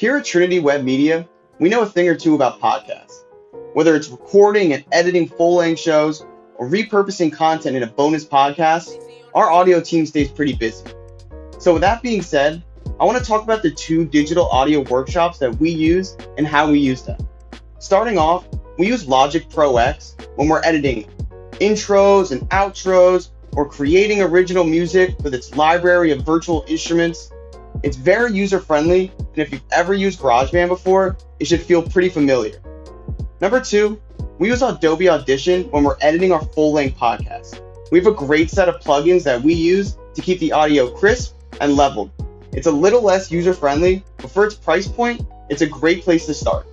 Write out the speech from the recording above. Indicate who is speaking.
Speaker 1: Here at Trinity Web Media, we know a thing or two about podcasts. Whether it's recording and editing full length shows or repurposing content in a bonus podcast, our audio team stays pretty busy. So, with that being said, I want to talk about the two digital audio workshops that we use and how we use them. Starting off, we use Logic Pro X when we're editing intros and outros or creating original music with its library of virtual instruments. It's very user friendly, and if you've ever used GarageBand before, it should feel pretty familiar. Number two, we use Adobe Audition when we're editing our full length podcast. We have a great set of plugins that we use to keep the audio crisp and leveled. It's a little less user friendly, but for its price point, it's a great place to start.